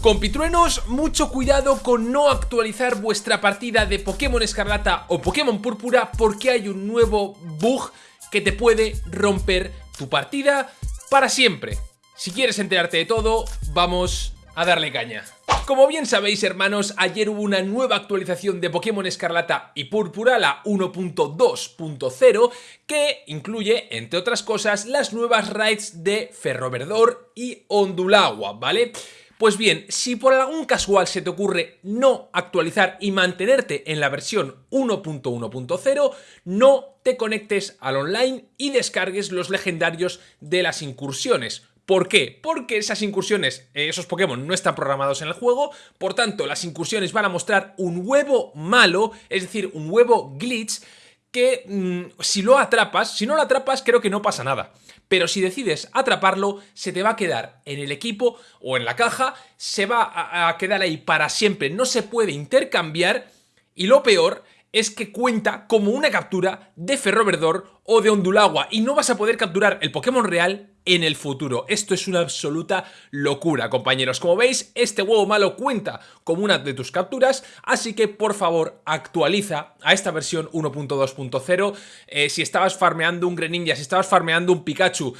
Compitruenos, mucho cuidado con no actualizar vuestra partida de Pokémon Escarlata o Pokémon Púrpura porque hay un nuevo bug que te puede romper tu partida para siempre. Si quieres enterarte de todo, vamos a darle caña. Como bien sabéis hermanos, ayer hubo una nueva actualización de Pokémon Escarlata y Púrpura, la 1.2.0, que incluye, entre otras cosas, las nuevas raids de Ferroverdor y Ondulagua, ¿vale? Pues bien, si por algún casual se te ocurre no actualizar y mantenerte en la versión 1.1.0, no te conectes al online y descargues los legendarios de las incursiones. ¿Por qué? Porque esas incursiones, eh, esos Pokémon no están programados en el juego, por tanto las incursiones van a mostrar un huevo malo, es decir, un huevo glitch, que mm, si lo atrapas, si no lo atrapas creo que no pasa nada. Pero si decides atraparlo, se te va a quedar en el equipo o en la caja, se va a, quedar ahí para siempre, no se puede intercambiar y lo peor es que cuenta como una captura de Ferroverdor o de Ondulagua y no vas a poder capturar el Pokémon real en el futuro. Esto es una absoluta locura, compañeros. Como veis, este huevo malo cuenta como una de tus capturas, así que por favor actualiza a esta versión 1.2.0. Eh, si estabas farmeando un Greninja, si estabas farmeando un Pikachu,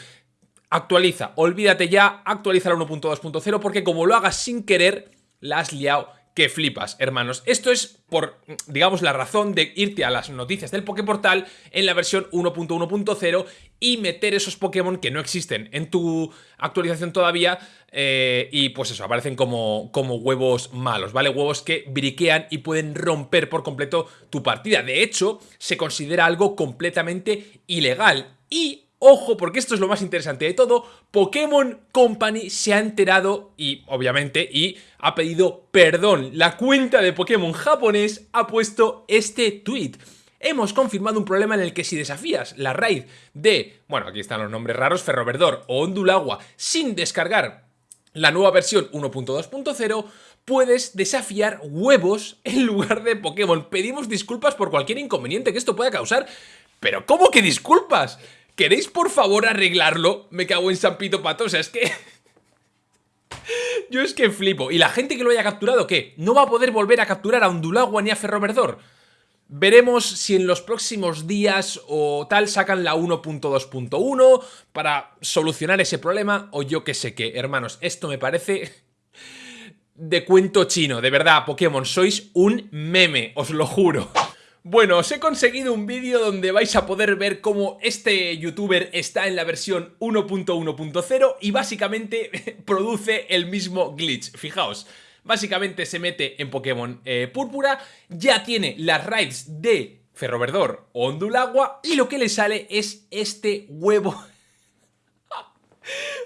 actualiza, olvídate ya, actualiza la 1.2.0 porque como lo hagas sin querer, la has liado que flipas, hermanos. Esto es por, digamos, la razón de irte a las noticias del Poképortal en la versión 1.1.0 y meter esos Pokémon que no existen en tu actualización todavía eh, y pues eso, aparecen como, como huevos malos, ¿vale? Huevos que briquean y pueden romper por completo tu partida. De hecho, se considera algo completamente ilegal y Ojo, porque esto es lo más interesante de todo, Pokémon Company se ha enterado y, obviamente, y ha pedido perdón. La cuenta de Pokémon japonés ha puesto este tweet. Hemos confirmado un problema en el que si desafías la raid de, bueno, aquí están los nombres raros, Ferroverdor o Ondulagua, sin descargar la nueva versión 1.2.0, puedes desafiar huevos en lugar de Pokémon. Pedimos disculpas por cualquier inconveniente que esto pueda causar, pero ¿cómo que disculpas? ¿Queréis por favor arreglarlo? Me cago en San Pito Pato, o sea, es que... Yo es que flipo. ¿Y la gente que lo haya capturado qué? ¿No va a poder volver a capturar a Ondulagua ni a Ferroverdor? Veremos si en los próximos días o tal sacan la 1.2.1 para solucionar ese problema o yo qué sé qué. Hermanos, esto me parece de cuento chino. De verdad, Pokémon, sois un meme, os lo juro. Bueno, os he conseguido un vídeo donde vais a poder ver cómo este youtuber está en la versión 1.1.0 y básicamente produce el mismo glitch. Fijaos, básicamente se mete en Pokémon eh, Púrpura, ya tiene las raids de Ferroverdor o Ondulagua y lo que le sale es este huevo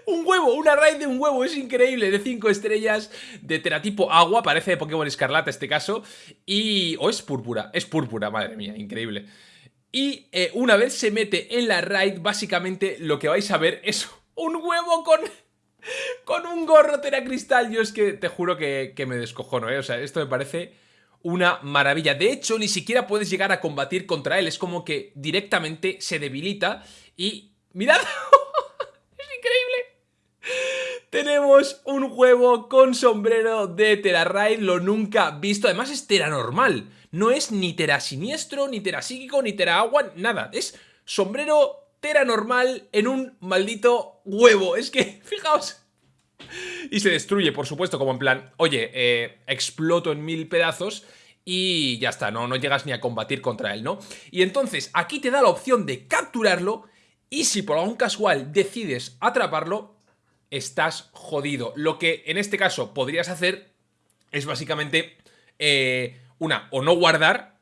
un huevo, una raid de un huevo, es increíble, de 5 estrellas, de teratipo agua, parece de Pokémon Escarlata este caso, y... o es púrpura, es púrpura, madre mía, increíble. Y eh, una vez se mete en la raid, básicamente lo que vais a ver es un huevo con... Con un gorro teracristal, yo es que te juro que, que me descojono, ¿eh? O sea, esto me parece una maravilla. De hecho, ni siquiera puedes llegar a combatir contra él. Es como que directamente se debilita y... ¡Mirad! Tenemos un huevo con sombrero de Terarraid, lo nunca visto. Además es Tera normal. No es ni Tera siniestro, ni Tera psíquico, ni Tera agua, nada. Es sombrero Tera normal en un maldito huevo. Es que, fijaos. Y se destruye, por supuesto, como en plan, oye, eh, exploto en mil pedazos y ya está, no, no llegas ni a combatir contra él, ¿no? Y entonces aquí te da la opción de capturarlo y si por algún casual decides atraparlo, estás jodido. Lo que en este caso podrías hacer es básicamente eh, una, o no guardar,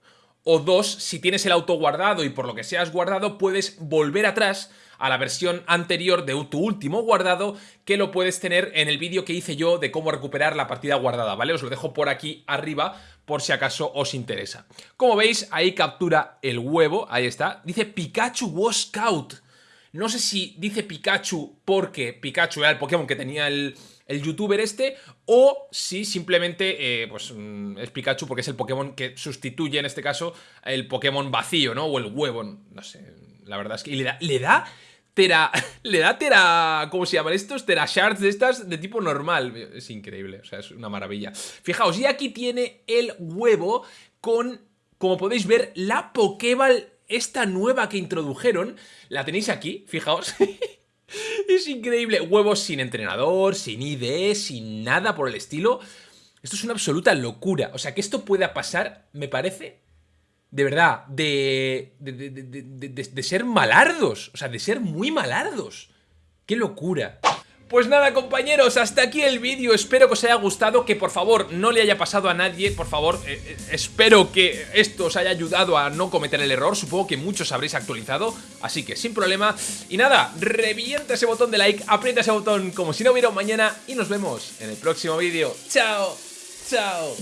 o dos, si tienes el auto guardado y por lo que sea has guardado, puedes volver atrás a la versión anterior de tu último guardado que lo puedes tener en el vídeo que hice yo de cómo recuperar la partida guardada, ¿vale? Os lo dejo por aquí arriba por si acaso os interesa. Como veis, ahí captura el huevo, ahí está. Dice Pikachu was Scout. No sé si dice Pikachu porque Pikachu era el Pokémon que tenía el, youtuber este o si simplemente eh, pues, mm, es Pikachu porque es el Pokémon que sustituye en este caso el Pokémon vacío, ¿no? O el huevo, no sé, la verdad es que le da, le da tera... Le da tera... ¿Cómo se llaman estos? Tera shards de estas de tipo normal. Es increíble, o sea, es una maravilla. Fijaos, y aquí tiene el huevo con, como podéis ver, la Pokéball esta nueva que introdujeron. La tenéis aquí, fijaos. es increíble. Huevos sin entrenador, sin ID, sin nada por el estilo. Esto es una absoluta locura. O sea, que esto pueda pasar, me parece, de verdad, de, de, ser malardos. O sea, de ser muy malardos. ¡Qué locura! Pues nada compañeros, hasta aquí el vídeo, espero que os haya gustado, que por favor no le haya pasado a nadie, por favor, eh, eh, espero que esto os haya ayudado a no cometer el error, supongo que muchos habréis actualizado, así que sin problema, y nada, revienta ese botón de like, aprieta ese botón como si no hubiera un mañana, y nos vemos en el próximo vídeo, chao, chao.